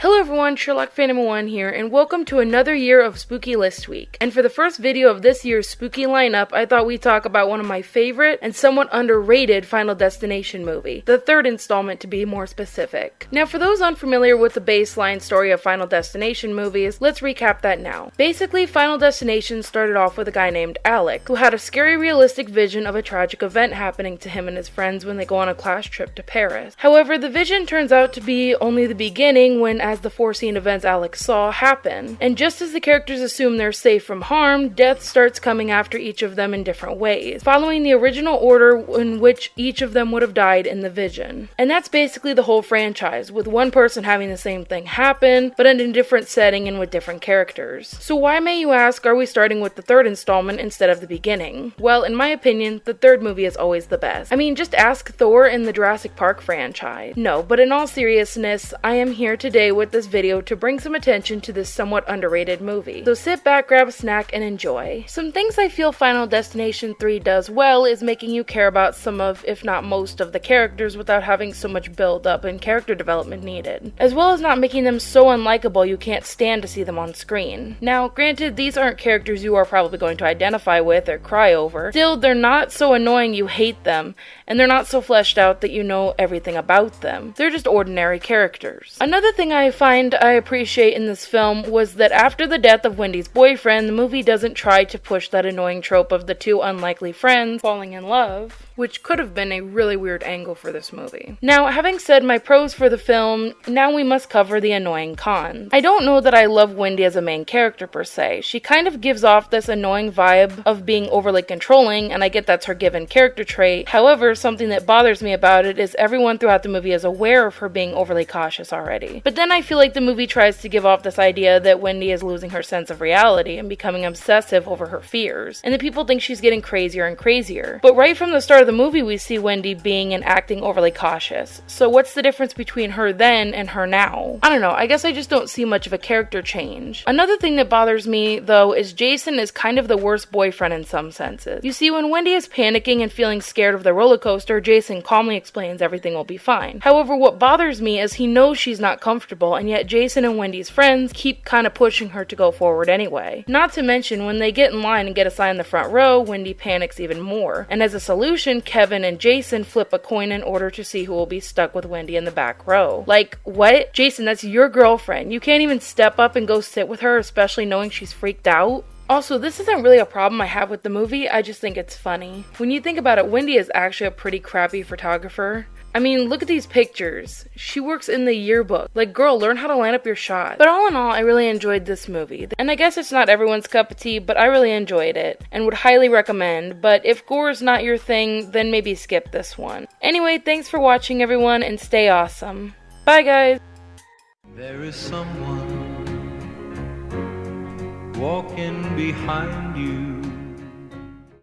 Hello everyone, Sherlock Phantom 1 here, and welcome to another year of Spooky List Week. And for the first video of this year's spooky lineup, I thought we'd talk about one of my favorite and somewhat underrated Final Destination movie, the third installment to be more specific. Now for those unfamiliar with the baseline story of Final Destination movies, let's recap that now. Basically, Final Destination started off with a guy named Alex, who had a scary realistic vision of a tragic event happening to him and his friends when they go on a class trip to Paris. However, the vision turns out to be only the beginning when as the foreseen events Alex saw happen. And just as the characters assume they're safe from harm, death starts coming after each of them in different ways, following the original order in which each of them would have died in the vision. And that's basically the whole franchise, with one person having the same thing happen, but in a different setting and with different characters. So why may you ask, are we starting with the third installment instead of the beginning? Well, in my opinion, the third movie is always the best. I mean, just ask Thor in the Jurassic Park franchise. No, but in all seriousness, I am here today with this video to bring some attention to this somewhat underrated movie. So sit back, grab a snack, and enjoy. Some things I feel Final Destination 3 does well is making you care about some of, if not most, of the characters without having so much build up and character development needed, as well as not making them so unlikable you can't stand to see them on screen. Now, granted, these aren't characters you are probably going to identify with or cry over, still, they're not so annoying you hate them, and they're not so fleshed out that you know everything about them. They're just ordinary characters. Another thing I find I appreciate in this film was that after the death of Wendy's boyfriend, the movie doesn't try to push that annoying trope of the two unlikely friends falling in love which could have been a really weird angle for this movie. Now, having said my pros for the film, now we must cover the annoying cons. I don't know that I love Wendy as a main character per se. She kind of gives off this annoying vibe of being overly controlling, and I get that's her given character trait. However, something that bothers me about it is everyone throughout the movie is aware of her being overly cautious already. But then I feel like the movie tries to give off this idea that Wendy is losing her sense of reality and becoming obsessive over her fears, and that people think she's getting crazier and crazier. But right from the start of the movie, we see Wendy being and acting overly cautious. So, what's the difference between her then and her now? I don't know, I guess I just don't see much of a character change. Another thing that bothers me, though, is Jason is kind of the worst boyfriend in some senses. You see, when Wendy is panicking and feeling scared of the roller coaster, Jason calmly explains everything will be fine. However, what bothers me is he knows she's not comfortable, and yet Jason and Wendy's friends keep kind of pushing her to go forward anyway. Not to mention, when they get in line and get a sign in the front row, Wendy panics even more. And as a solution, Kevin and Jason flip a coin in order to see who will be stuck with Wendy in the back row. Like, what? Jason, that's your girlfriend. You can't even step up and go sit with her, especially knowing she's freaked out? Also, this isn't really a problem I have with the movie, I just think it's funny. When you think about it, Wendy is actually a pretty crappy photographer. I mean, look at these pictures. She works in the yearbook. Like, girl, learn how to line up your shot. But all in all, I really enjoyed this movie. And I guess it's not everyone's cup of tea, but I really enjoyed it and would highly recommend. But if gore is not your thing, then maybe skip this one. Anyway, thanks for watching, everyone, and stay awesome. Bye, guys. There is someone walking behind you